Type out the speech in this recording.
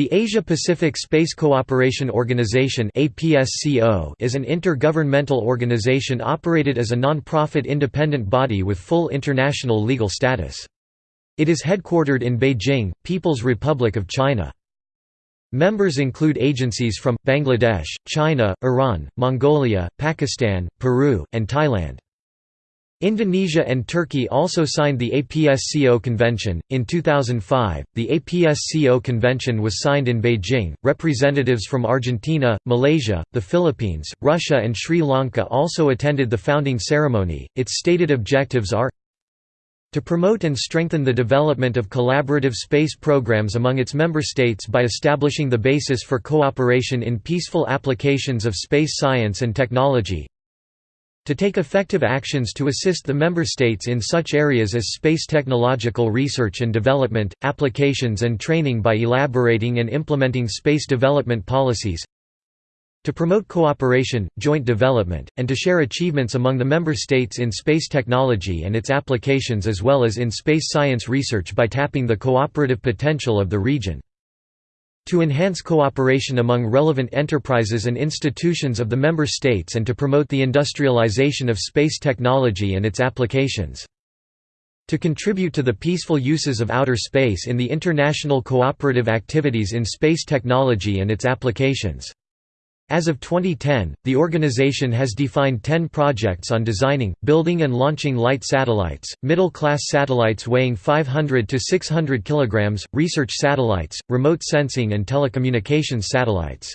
The Asia-Pacific Space Cooperation Organization is an intergovernmental organization operated as a non-profit independent body with full international legal status. It is headquartered in Beijing, People's Republic of China. Members include agencies from, Bangladesh, China, Iran, Mongolia, Pakistan, Peru, and Thailand. Indonesia and Turkey also signed the APSCO Convention. In 2005, the APSCO Convention was signed in Beijing. Representatives from Argentina, Malaysia, the Philippines, Russia, and Sri Lanka also attended the founding ceremony. Its stated objectives are to promote and strengthen the development of collaborative space programs among its member states by establishing the basis for cooperation in peaceful applications of space science and technology, to take effective actions to assist the member states in such areas as space technological research and development, applications and training by elaborating and implementing space development policies to promote cooperation, joint development, and to share achievements among the member states in space technology and its applications as well as in space science research by tapping the cooperative potential of the region to enhance cooperation among relevant enterprises and institutions of the member states and to promote the industrialization of space technology and its applications. To contribute to the peaceful uses of outer space in the international cooperative activities in space technology and its applications. As of 2010, the organization has defined 10 projects on designing, building and launching light satellites, middle-class satellites weighing 500 to 600 kg, research satellites, remote sensing and telecommunications satellites.